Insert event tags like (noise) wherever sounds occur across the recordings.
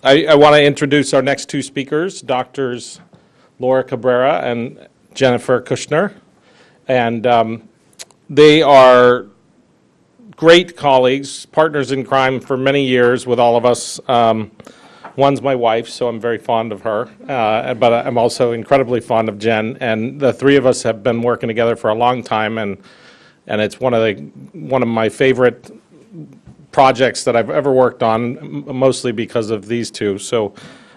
I, I want to introduce our next two speakers, Doctors Laura Cabrera and Jennifer Kushner. And um, they are great colleagues, partners in crime for many years with all of us. Um, one's my wife, so I'm very fond of her, uh, but I'm also incredibly fond of Jen. And the three of us have been working together for a long time, and and it's one of the one of my favorite projects that I've ever worked on, mostly because of these two. So.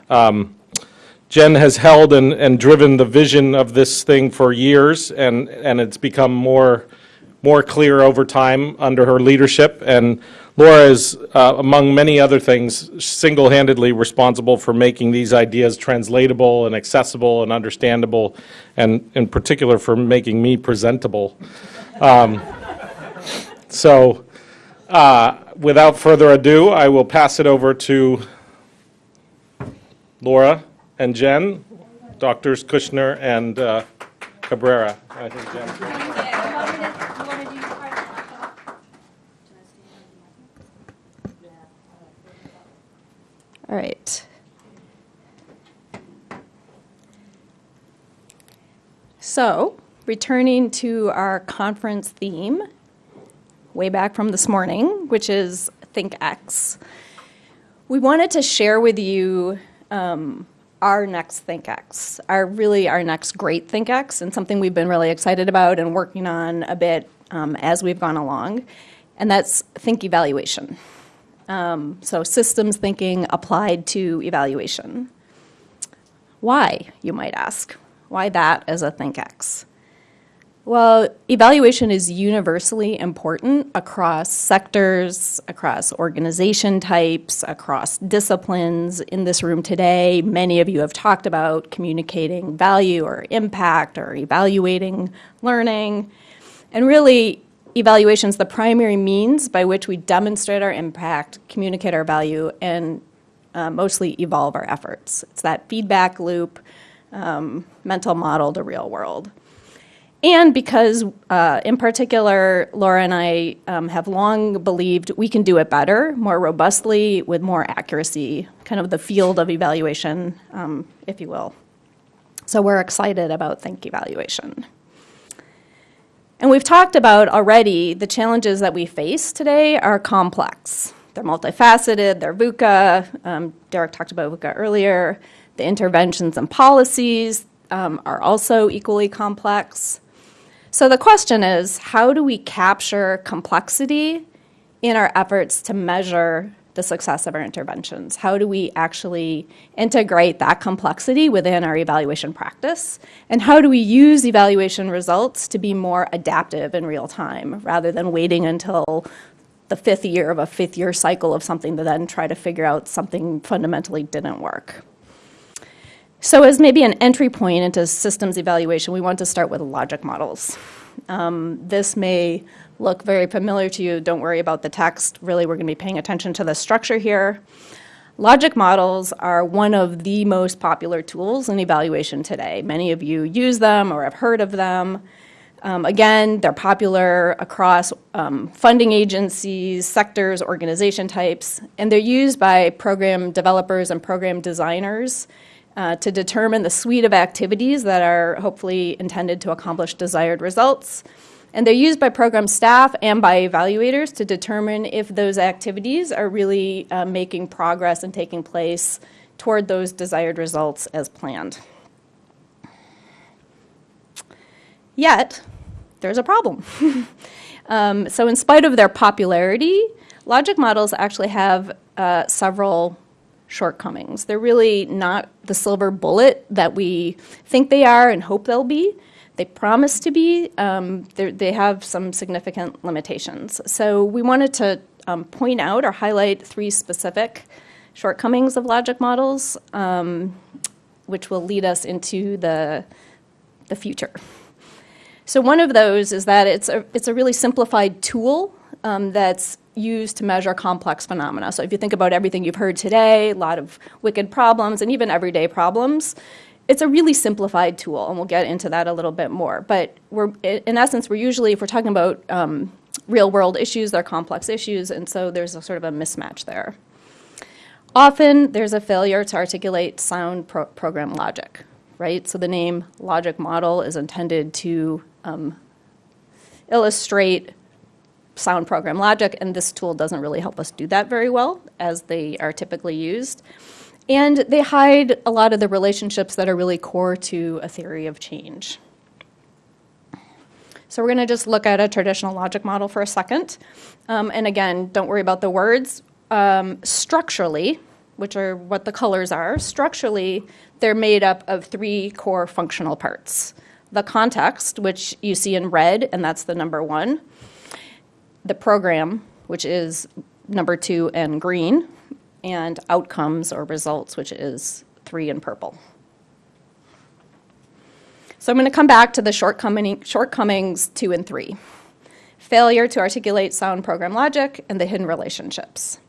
Um, Jen has held and, and driven the vision of this thing for years, and, and it's become more, more clear over time under her leadership. And Laura is, uh, among many other things, single-handedly responsible for making these ideas translatable and accessible and understandable, and in particular for making me presentable. Um, so, uh, without further ado, I will pass it over to Laura and Jen, Doctors Kushner and uh, Cabrera. I think Jen. All right. So, returning to our conference theme, way back from this morning, which is ThinkX, we wanted to share with you um, our next ThinkX, our really our next great ThinkX, and something we've been really excited about and working on a bit um, as we've gone along, and that's Think Evaluation. Um, so systems thinking applied to evaluation. Why, you might ask? Why that as a ThinkX? Well, evaluation is universally important across sectors, across organization types, across disciplines. In this room today, many of you have talked about communicating value or impact or evaluating learning. And really, evaluation is the primary means by which we demonstrate our impact, communicate our value, and uh, mostly evolve our efforts. It's that feedback loop, um, mental model to real world. And because, uh, in particular, Laura and I um, have long believed we can do it better, more robustly, with more accuracy, kind of the field of evaluation, um, if you will. So we're excited about Think Evaluation. And we've talked about already the challenges that we face today are complex. They're multifaceted, they're VUCA. Um, Derek talked about VUCA earlier. The interventions and policies um, are also equally complex. So the question is how do we capture complexity in our efforts to measure the success of our interventions? How do we actually integrate that complexity within our evaluation practice? And how do we use evaluation results to be more adaptive in real time rather than waiting until the fifth year of a fifth year cycle of something to then try to figure out something fundamentally didn't work? So as maybe an entry point into systems evaluation, we want to start with logic models. Um, this may look very familiar to you. Don't worry about the text. Really, we're going to be paying attention to the structure here. Logic models are one of the most popular tools in evaluation today. Many of you use them or have heard of them. Um, again, they're popular across um, funding agencies, sectors, organization types, and they're used by program developers and program designers uh, to determine the suite of activities that are hopefully intended to accomplish desired results. And they're used by program staff and by evaluators to determine if those activities are really uh, making progress and taking place toward those desired results as planned. Yet, there's a problem. (laughs) um, so in spite of their popularity, logic models actually have uh, several shortcomings. They're really not the silver bullet that we think they are and hope they'll be. They promise to be. Um, they have some significant limitations. So we wanted to um, point out or highlight three specific shortcomings of logic models, um, which will lead us into the, the future. So one of those is that it's a, it's a really simplified tool um, that's used to measure complex phenomena. So if you think about everything you've heard today, a lot of wicked problems and even everyday problems, it's a really simplified tool, and we'll get into that a little bit more. But we're, in essence, we're usually, if we're talking about um, real world issues, they're complex issues, and so there's a sort of a mismatch there. Often, there's a failure to articulate sound pro- program logic, right? So the name logic model is intended to um, illustrate sound program logic, and this tool doesn't really help us do that very well as they are typically used. And they hide a lot of the relationships that are really core to a theory of change. So we're going to just look at a traditional logic model for a second. Um, and again, don't worry about the words. Um, structurally, which are what the colors are, structurally, they're made up of three core functional parts. The context, which you see in red, and that's the number one. The program, which is number two and green. And outcomes or results, which is three in purple. So I'm going to come back to the shortcoming, shortcomings two and three. Failure to articulate sound program logic and the hidden relationships.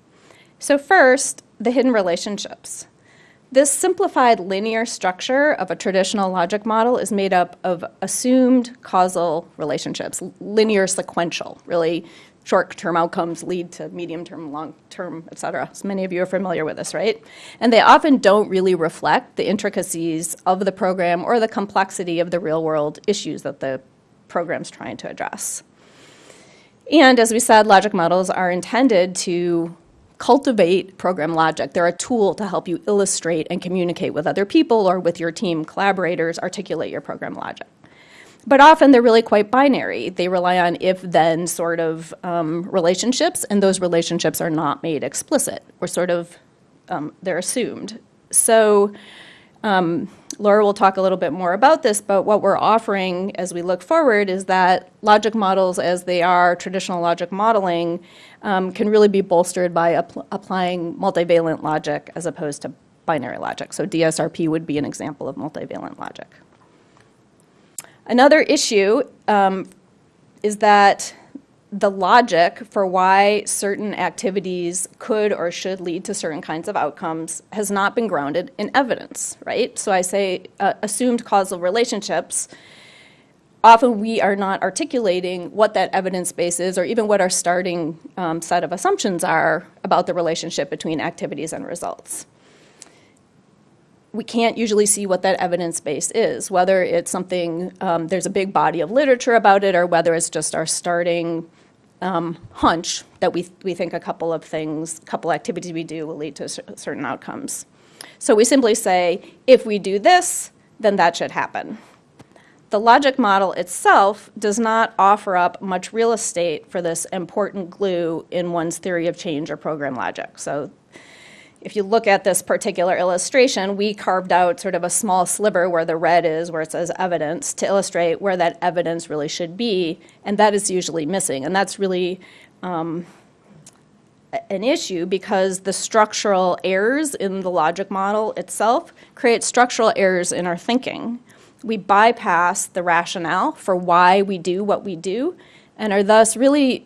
So first, the hidden relationships. This simplified linear structure of a traditional logic model is made up of assumed causal relationships, linear sequential, really short-term outcomes lead to medium-term, long-term, et cetera. So many of you are familiar with this, right? And they often don't really reflect the intricacies of the program or the complexity of the real-world issues that the program's trying to address. And as we said, logic models are intended to cultivate program logic. They're a tool to help you illustrate and communicate with other people or with your team collaborators, articulate your program logic. But often they're really quite binary. They rely on if-then sort of um, relationships, and those relationships are not made explicit, or sort of, um, they're assumed. So um, Laura will talk a little bit more about this, but what we're offering as we look forward is that logic models as they are, traditional logic modeling, um, can really be bolstered by applying multivalent logic as opposed to binary logic. So DSRP would be an example of multivalent logic. Another issue um, is that the logic for why certain activities could or should lead to certain kinds of outcomes has not been grounded in evidence, right? So I say uh, assumed causal relationships. Often we are not articulating what that evidence base is or even what our starting um, set of assumptions are about the relationship between activities and results we can't usually see what that evidence base is, whether it's something, um, there's a big body of literature about it, or whether it's just our starting um, hunch that we, we think a couple of things, a couple activities we do will lead to certain outcomes. So we simply say, if we do this, then that should happen. The logic model itself does not offer up much real estate for this important glue in one's theory of change or program logic. So if you look at this particular illustration, we carved out sort of a small sliver where the red is, where it says evidence, to illustrate where that evidence really should be, and that is usually missing. And that's really um, an issue because the structural errors in the logic model itself create structural errors in our thinking. We bypass the rationale for why we do what we do and are thus really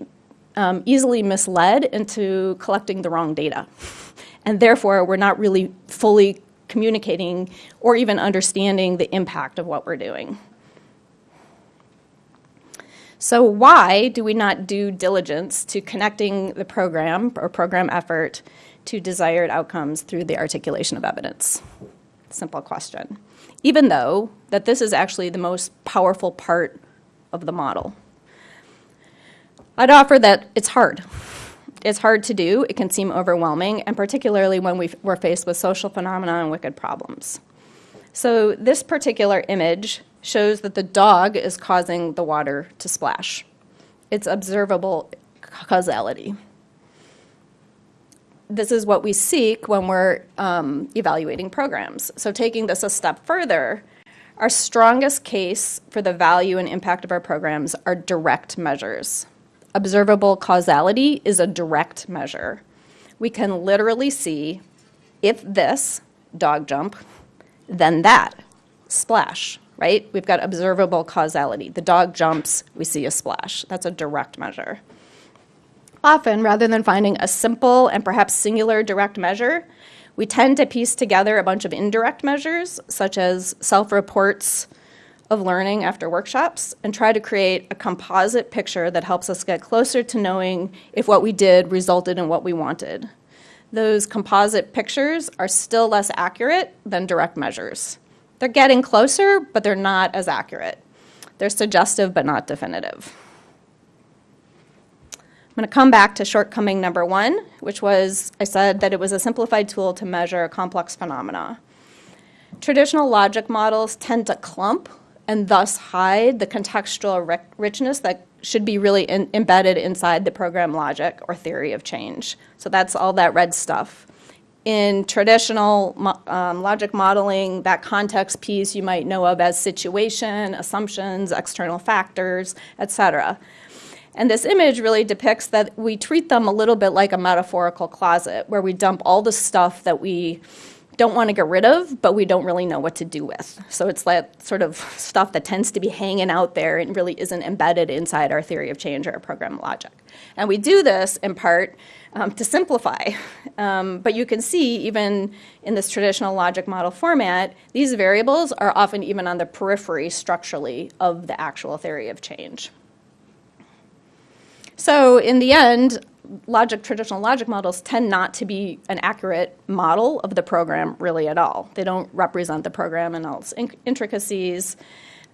um, easily misled into collecting the wrong data (laughs) and therefore we're not really fully communicating or even understanding the impact of what we're doing. So why do we not do diligence to connecting the program or program effort to desired outcomes through the articulation of evidence? Simple question. Even though that this is actually the most powerful part of the model. I'd offer that it's hard it's hard to do, it can seem overwhelming, and particularly when we are faced with social phenomena and wicked problems. So this particular image shows that the dog is causing the water to splash. It's observable causality. This is what we seek when we're um, evaluating programs. So taking this a step further, our strongest case for the value and impact of our programs are direct measures observable causality is a direct measure. We can literally see if this, dog jump, then that, splash, right? We've got observable causality. The dog jumps, we see a splash. That's a direct measure. Often, rather than finding a simple and perhaps singular direct measure, we tend to piece together a bunch of indirect measures, such as self-reports, of learning after workshops and try to create a composite picture that helps us get closer to knowing if what we did resulted in what we wanted. those composite pictures are still less accurate than direct measures. They're getting closer, but they're not as accurate. They're suggestive, but not definitive. I'm going to come back to shortcoming number one, which was I said that it was a simplified tool to measure complex phenomena. Traditional logic models tend to clump and thus hide the contextual ri- richness that should be really in- embedded inside the program logic or theory of change. So that's all that red stuff. In traditional mo- um, logic modeling, that context piece you might know of as situation, assumptions, external factors, et cetera. And this image really depicts that we treat them a little bit like a metaphorical closet, where we dump all the stuff that we don't want to get rid of, but we don't really know what to do with. So it's that sort of stuff that tends to be hanging out there and really isn't embedded inside our theory of change or our program logic. And we do this in part um, to simplify. Um, but you can see, even in this traditional logic model format, these variables are often even on the periphery structurally of the actual theory of change. So in the end, logic, traditional logic models tend not to be an accurate model of the program really at all. They don't represent the program and all its in- intricacies.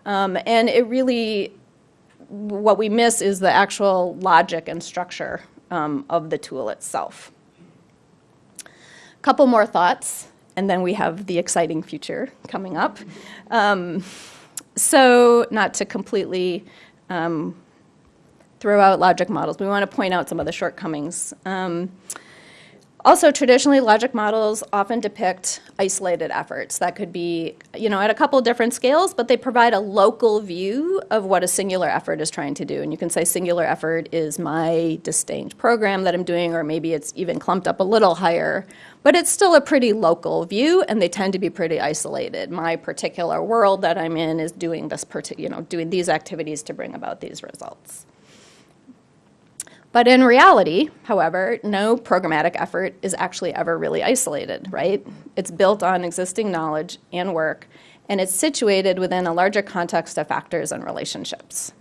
Um, and it really, what we miss is the actual logic and structure um, of the tool itself. Couple more thoughts, and then we have the exciting future coming up. Um, so, not to completely um, throw out logic models. We want to point out some of the shortcomings. Um, also, traditionally, logic models often depict isolated efforts. That could be, you know, at a couple different scales, but they provide a local view of what a singular effort is trying to do. And you can say singular effort is my distinct program that I'm doing, or maybe it's even clumped up a little higher. But it's still a pretty local view, and they tend to be pretty isolated. My particular world that I'm in is doing this, you know, doing these activities to bring about these results. But in reality, however, no programmatic effort is actually ever really isolated, right? It's built on existing knowledge and work, and it's situated within a larger context of factors and relationships.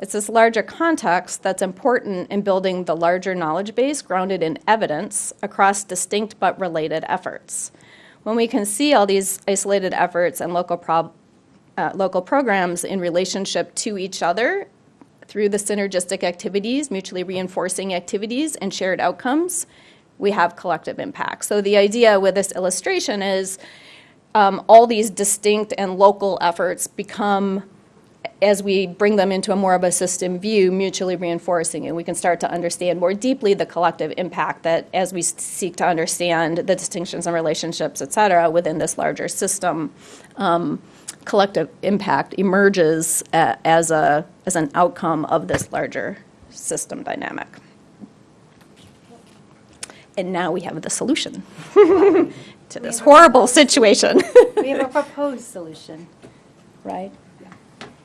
It's this larger context that's important in building the larger knowledge base grounded in evidence across distinct but related efforts. When we can see all these isolated efforts and local, uh, local programs in relationship to each other through the synergistic activities, mutually reinforcing activities, and shared outcomes, we have collective impact. So the idea with this illustration is um, all these distinct and local efforts become, as we bring them into a more of a system view, mutually reinforcing, and we can start to understand more deeply the collective impact that as we seek to understand the distinctions and relationships, et cetera, within this larger system. Um, collective impact emerges uh, as, a, as an outcome of this larger system dynamic. And now we have the solution (laughs) to this horrible situation. We have a (laughs) proposed solution, right?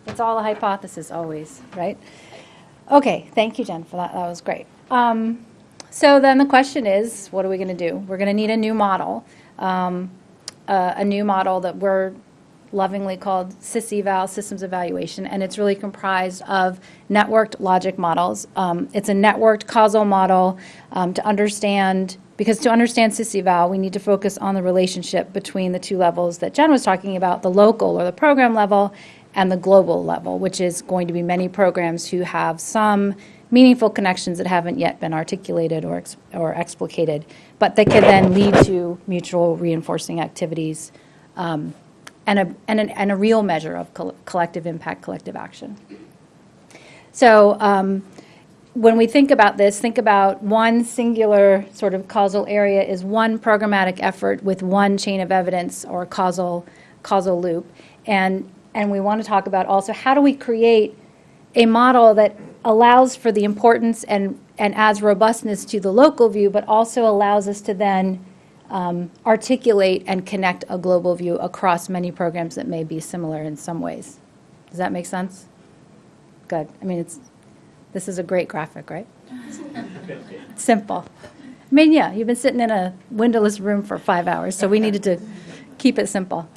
It's all a hypothesis always, right? Okay, thank you, Jen, for that. That was great. Um, So then the question is, what are we going to do? We're going to need a new model, um, a a new model that we're lovingly called SysEval, Systems Evaluation, and it's really comprised of networked logic models. Um, It's a networked causal model um, to understand, because to understand SysEval, we need to focus on the relationship between the two levels that Jen was talking about, the local or the program level and the global level, which is going to be many programs who have some meaningful connections that haven't yet been articulated or, ex- or explicated, but that can then lead to mutual reinforcing activities um, and a, and, an, and a real measure of col- collective impact, collective action. So um, when we think about this, think about one singular sort of causal area is one programmatic effort with one chain of evidence or causal, causal loop. And, and we want to talk about also how do we create a model that allows for the importance and, and adds robustness to the local view, but also allows us to then um, articulate and connect a global view across many programs that may be similar in some ways. Does that make sense? Good. I mean, it's, this is a great graphic, right? (laughs) Simple. I mean, yeah, you've been sitting in a windowless room for five hours, so we needed to keep it simple.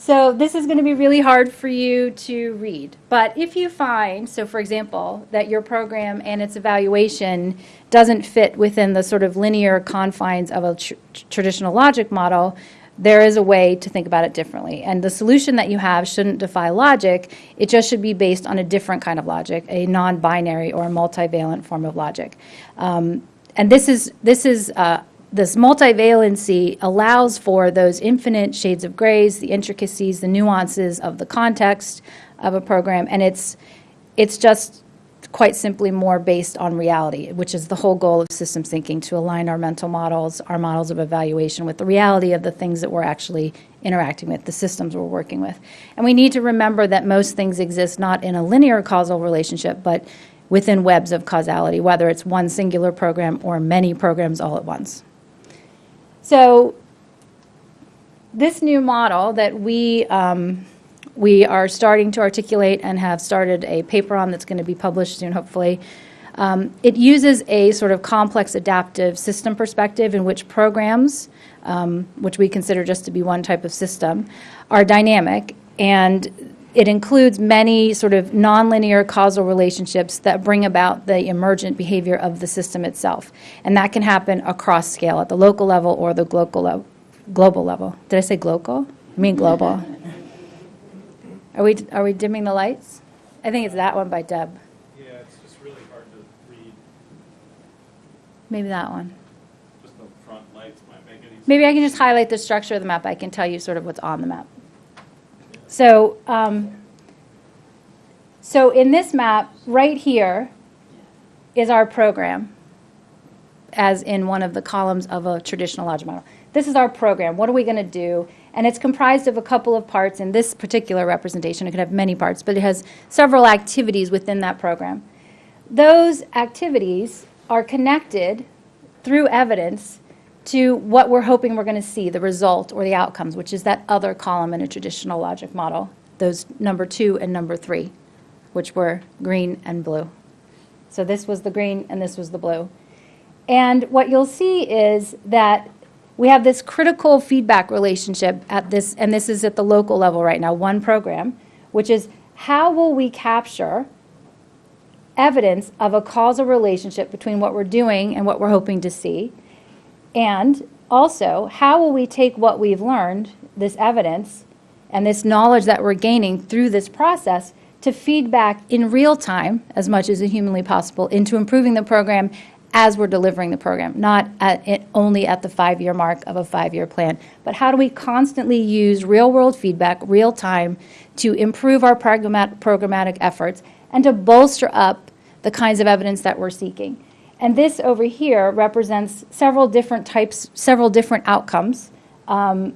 So this is going to be really hard for you to read. But if you find, so for example, that your program and its evaluation doesn't fit within the sort of linear confines of a tr- traditional logic model, there is a way to think about it differently. And the solution that you have shouldn't defy logic, it just should be based on a different kind of logic, a non-binary or a multivalent form of logic. Um, and this is, this is, uh, this multivalency allows for those infinite shades of grays, the intricacies, the nuances of the context of a program, and it's, it's just quite simply more based on reality, which is the whole goal of systems thinking, to align our mental models, our models of evaluation with the reality of the things that we're actually interacting with, the systems we're working with. And we need to remember that most things exist not in a linear causal relationship, but within webs of causality, whether it's one singular program or many programs all at once. So this new model that we, um, we are starting to articulate and have started a paper on that's going to be published soon, hopefully, um, it uses a sort of complex adaptive system perspective in which programs, um, which we consider just to be one type of system, are dynamic. And it includes many sort of nonlinear causal relationships that bring about the emergent behavior of the system itself. And that can happen across scale, at the local level or the global level. Global level. Did I say global? I mean global. Are we, are we dimming the lights? I think it's that one by Deb. Yeah, it's just really hard to read. Maybe that one. Just the front lights might make it easier. Maybe I can just highlight the structure of the map. I can tell you sort of what's on the map. So, um, so in this map, right here is our program, as in one of the columns of a traditional logic model. This is our program. What are we going to do? And it's comprised of a couple of parts in this particular representation. It could have many parts, but it has several activities within that program. Those activities are connected through evidence to what we're hoping we're going to see, the result or the outcomes, which is that other column in a traditional logic model, those number two and number three, which were green and blue. So this was the green and this was the blue. And what you'll see is that we have this critical feedback relationship at this, and this is at the local level right now, one program, which is how will we capture evidence of a causal relationship between what we're doing and what we're hoping to see? And also, how will we take what we've learned, this evidence, and this knowledge that we're gaining through this process to feed back in real time, as much as humanly possible, into improving the program as we're delivering the program, not at it, only at the five-year mark of a five-year plan. But how do we constantly use real-world feedback, real time, to improve our programmat- programmatic efforts and to bolster up the kinds of evidence that we're seeking? And this over here represents several different types, several different outcomes, um,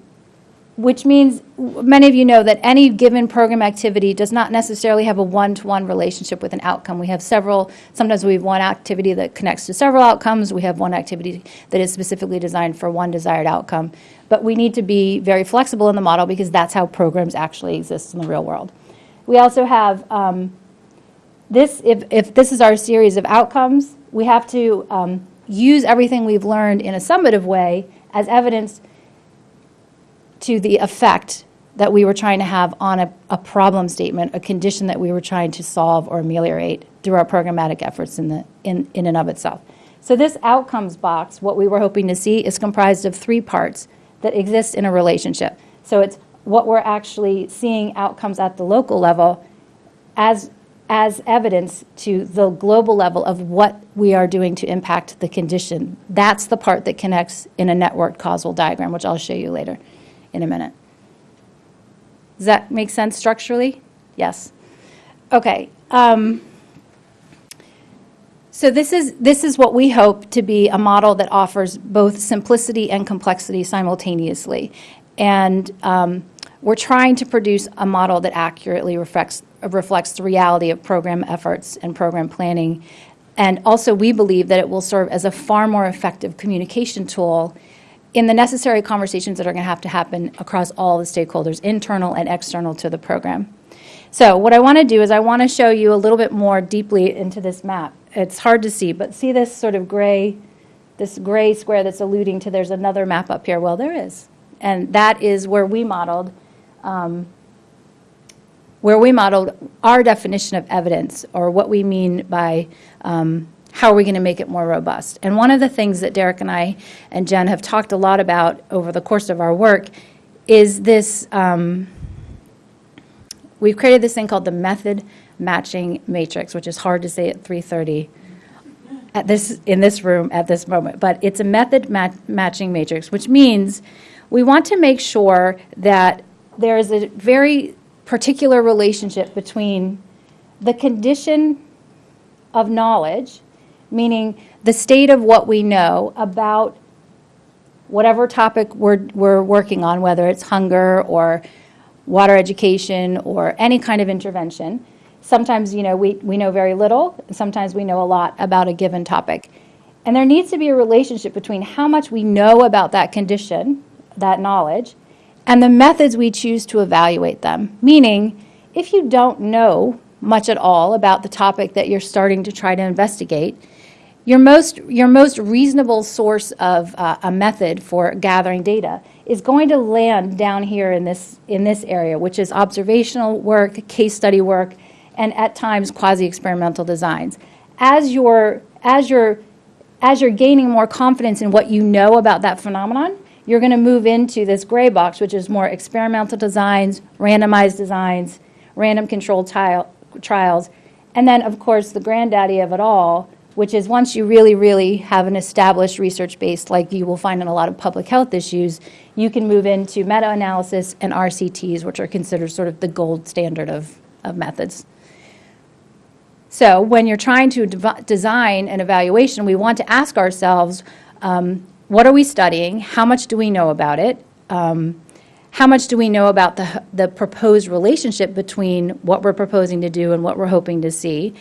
which means many of you know that any given program activity does not necessarily have a one-to-one relationship with an outcome. We have several, sometimes we have one activity that connects to several outcomes. We have one activity that is specifically designed for one desired outcome. But we need to be very flexible in the model because that's how programs actually exist in the real world. We also have um, this, if, if this is our series of outcomes, we have to um, use everything we've learned in a summative way as evidence to the effect that we were trying to have on a, a problem statement, a condition that we were trying to solve or ameliorate through our programmatic efforts in, the, in, in and of itself. So this outcomes box, what we were hoping to see, is comprised of three parts that exist in a relationship. So it's what we're actually seeing outcomes at the local level as as evidence to the global level of what we are doing to impact the condition. That's the part that connects in a network causal diagram, which I'll show you later in a minute. Does that make sense structurally? Yes. Okay. Um, so this is this is what we hope to be a model that offers both simplicity and complexity simultaneously, and um, we're trying to produce a model that accurately reflects reflects the reality of program efforts and program planning. And also, we believe that it will serve as a far more effective communication tool in the necessary conversations that are going to have to happen across all the stakeholders, internal and external to the program. So what I want to do is I want to show you a little bit more deeply into this map. It's hard to see, but see this sort of gray, this gray square that's alluding to there's another map up here. Well, there is. And that is where we modeled um, where we modeled our definition of evidence, or what we mean by um, how are we going to make it more robust. And one of the things that Derek and I and Jen have talked a lot about over the course of our work is this, um, we've created this thing called the method matching matrix, which is hard to say at 3:30 at this, in this room at this moment, but it's a method ma- matching matrix, which means we want to make sure that there is a very particular relationship between the condition of knowledge, meaning the state of what we know about whatever topic we're, we're working on, whether it's hunger or water education or any kind of intervention. Sometimes, you know, we, we know very little, sometimes we know a lot about a given topic. And there needs to be a relationship between how much we know about that condition, that knowledge, and the methods we choose to evaluate them. Meaning, if you don't know much at all about the topic that you're starting to try to investigate, your most, your most reasonable source of uh, a method for gathering data is going to land down here in this, in this area, which is observational work, case study work, and at times quasi-experimental designs. As you're, as you're, as you're gaining more confidence in what you know about that phenomenon, you're going to move into this gray box, which is more experimental designs, randomized designs, random controlled trials, and then, of course, the granddaddy of it all, which is once you really, really have an established research base, like you will find in a lot of public health issues, you can move into meta-analysis and RCTs, which are considered sort of the gold standard of, of methods. So when you're trying to dev- design an evaluation, we want to ask ourselves, um, what are we studying? How much do we know about it? Um, how much do we know about the, the proposed relationship between what we're proposing to do and what we're hoping to see?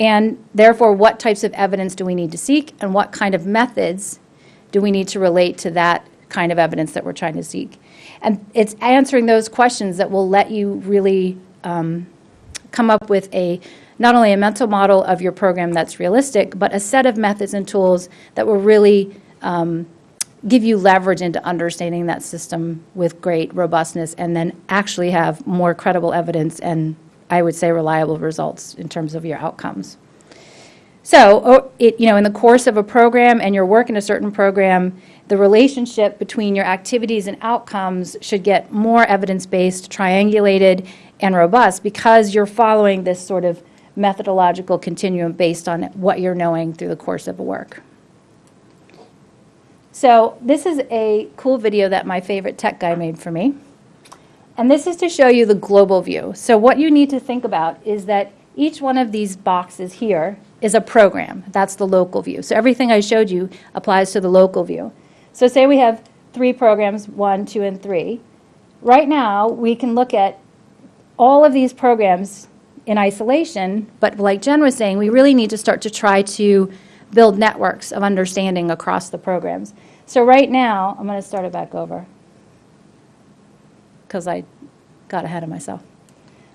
And therefore, what types of evidence do we need to seek and what kind of methods do we need to relate to that kind of evidence that we're trying to seek? And it's answering those questions that will let you really um, come up with a, not only a mental model of your program that's realistic, but a set of methods and tools that will really um, give you leverage into understanding that system with great robustness and then actually have more credible evidence and, I would say, reliable results in terms of your outcomes. So, it, you know, in the course of a program and your work in a certain program, the relationship between your activities and outcomes should get more evidence-based, triangulated, and robust because you're following this sort of methodological continuum based on what you're knowing through the course of a work. So this is a cool video that my favorite tech guy made for me. And this is to show you the global view. So what you need to think about is that each one of these boxes here is a program. That's the local view. So everything I showed you applies to the local view. So say we have three programs, one, two, and three. Right now, we can look at all of these programs in isolation, but like Jen was saying, we really need to start to try to build networks of understanding across the programs. So right now, I'm going to start it back over because I got ahead of myself.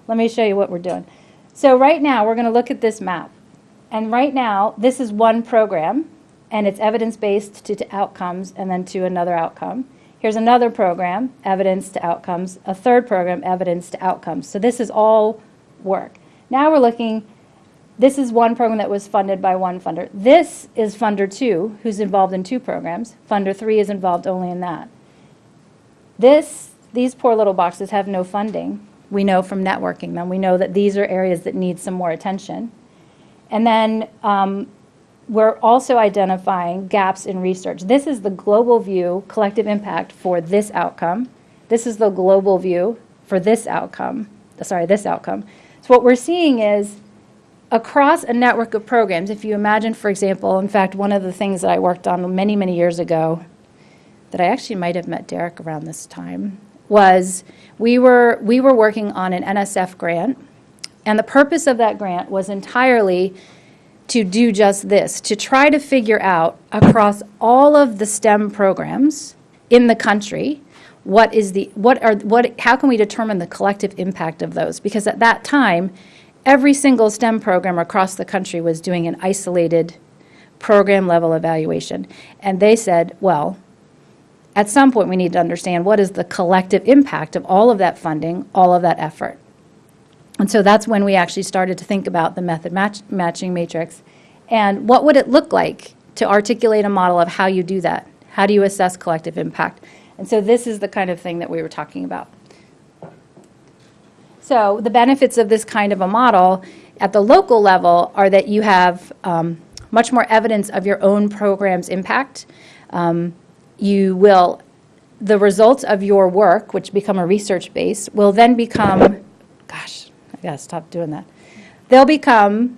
Let me show you what we're doing. So right now, we're going to look at this map. And right now, this is one program, and it's evidence-based to, to outcomes and then to another outcome. Here's another program, evidence to outcomes, a third program, evidence to outcomes. So this is all work. Now we're looking, this is one program that was funded by one funder. This is funder two, who's involved in two programs. Funder three is involved only in that. This, these poor little boxes have no funding. We know from networking them. We know that these are areas that need some more attention. And then um, we're also identifying gaps in research. This is the global view, collective impact for this outcome. This is the global view for this outcome, sorry, this outcome. So what we're seeing is across a network of programs, if you imagine, for example, in fact, one of the things that I worked on many, many years ago, that I actually might have met Derek around this time, was we were, we were working on an NSF grant, and the purpose of that grant was entirely to do just this, to try to figure out across all of the STEM programs in the country, what is the, what are, what, how can we determine the collective impact of those? Because at that time, every single STEM program across the country was doing an isolated program level evaluation. And they said, well, at some point, we need to understand what is the collective impact of all of that funding, all of that effort. And so that's when we actually started to think about the method match, matching matrix. And what would it look like to articulate a model of how you do that? How do you assess collective impact? And so this is the kind of thing that we were talking about. So the benefits of this kind of a model at the local level are that you have um, much more evidence of your own program's impact. Um, you will, the results of your work, which become a research base, will then become, gosh, I gotta stop doing that. They'll become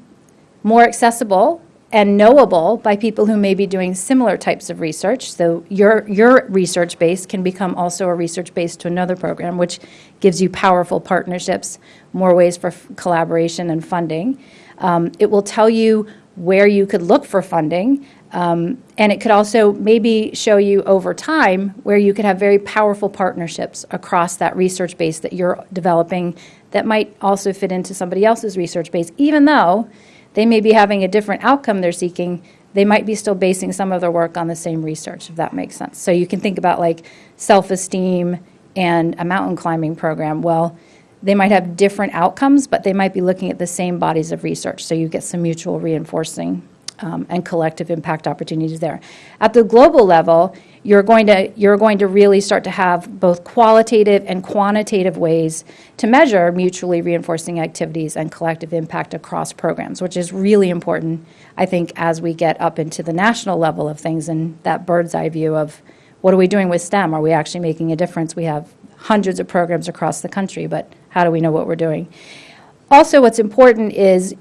more accessible and knowable by people who may be doing similar types of research. So your, your research base can become also a research base to another program, which gives you powerful partnerships, more ways for collaboration and funding. Um, It will tell you where you could look for funding, um, and it could also maybe show you over time where you could have very powerful partnerships across that research base that you're developing that might also fit into somebody else's research base, even though they may be having a different outcome they're seeking, they might be still basing some of their work on the same research, if that makes sense. So you can think about like self-esteem and a mountain climbing program. Well, they might have different outcomes, but they might be looking at the same bodies of research. So you get some mutual reinforcing um, and collective impact opportunities there. At the global level, you're going to you're going to really start to have both qualitative and quantitative ways to measure mutually reinforcing activities and collective impact across programs, which is really important, I think, as we get up into the national level of things and that bird's eye view of what are we doing with STEM? Are we actually making a difference? We have hundreds of programs across the country, but how do we know what we're doing? Also, what's important is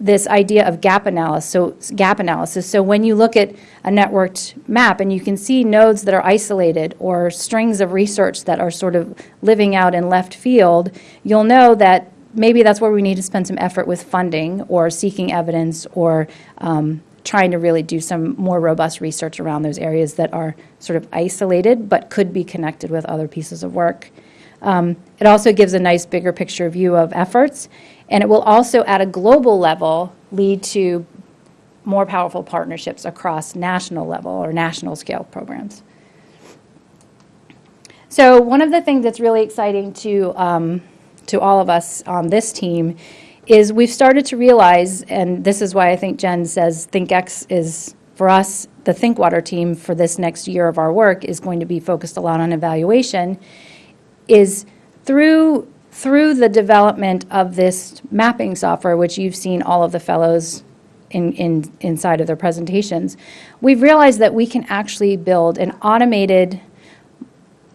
this idea of gap analysis. So gap analysis. So when you look at a networked map and you can see nodes that are isolated or strings of research that are sort of living out in left field, you'll know that maybe that's where we need to spend some effort with funding or seeking evidence or um, trying to really do some more robust research around those areas that are sort of isolated but could be connected with other pieces of work. Um, It also gives a nice bigger picture view of efforts, and it will also, at a global level, lead to more powerful partnerships across national level or national scale programs. So one of the things that's really exciting to, um, to all of us on this team is we've started to realize, and this is why I think Jen says ThinkX is, for us, the ThinkWater team for this next year of our work is going to be focused a lot on evaluation, is through through the development of this mapping software, which you've seen all of the fellows in, in, inside of their presentations, we've realized that we can actually build an automated,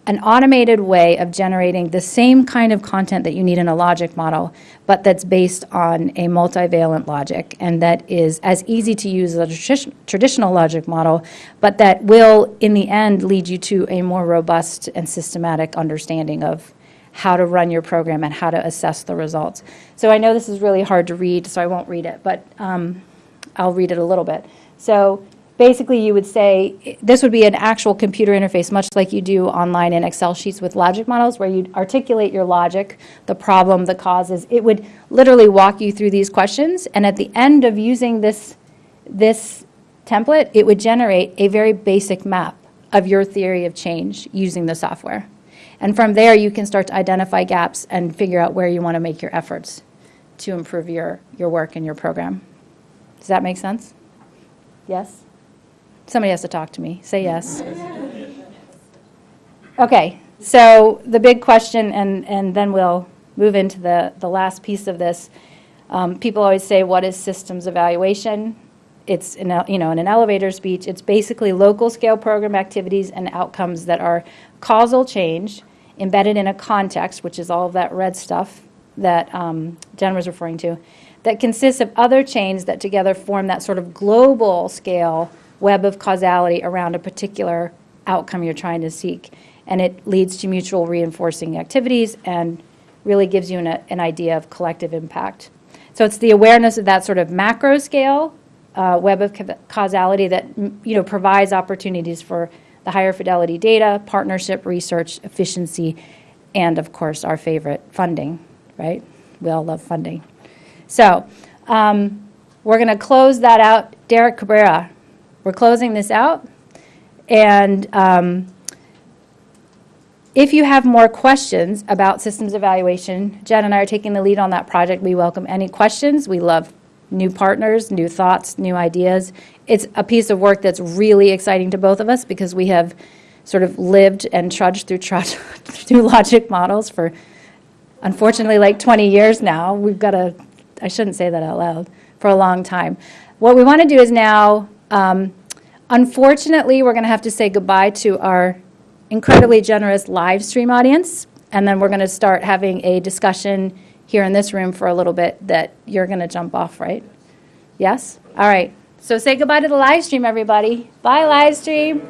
an automated way of generating the same kind of content that you need in a logic model, but that's based on a multivalent logic and that is as easy to use as a tradi- traditional logic model, but that will, in the end, lead you to a more robust and systematic understanding of how to run your program and how to assess the results. So I know this is really hard to read, so I won't read it, but um, I'll read it a little bit. So basically, you would say, this would be an actual computer interface, much like you do online in Excel sheets with logic models, where you articulate your logic, the problem, the causes. It would literally walk you through these questions, and at the end of using this, this template, it would generate a very basic map of your theory of change using the software. And from there, you can start to identify gaps and figure out where you want to make your efforts to improve your, your work and your program. Does that make sense? Yes? Somebody has to talk to me. Say yes. Okay, so the big question, and, and then we'll move into the, the last piece of this. Um, people always say, what is systems evaluation? It's, in you know, in an elevator speech, it's basically local scale program activities and outcomes that are causal change embedded in a context, which is all of that red stuff that um, Jen was referring to, that consists of other chains that together form that sort of global scale web of causality around a particular outcome you're trying to seek. And it leads to mutual reinforcing activities and really gives you an, an idea of collective impact. So it's the awareness of that sort of macro scale uh, web of ca- causality that you know provides opportunities for the higher fidelity data, partnership, research, efficiency, and of course our favorite funding. Right? We all love funding. So um, we're going to close that out. Derek Cabrera, we're closing this out, and um, If you have more questions about systems evaluation, Jen and I are taking the lead on that project. We welcome any questions. We love new partners, new thoughts, new ideas. It's a piece of work that's really exciting to both of us because we have sort of lived and trudged through, trudge, (laughs) through logic models for unfortunately like 20 years now. We've got a, I shouldn't say that out loud, for a long time. What we want to do is now, um, unfortunately, we're going to have to say goodbye to our incredibly generous live stream audience, and then we're going to start having a discussion here in this room for a little bit that you're going to jump off, right? Yes? All right. So say goodbye to the live stream, everybody. Bye, live stream.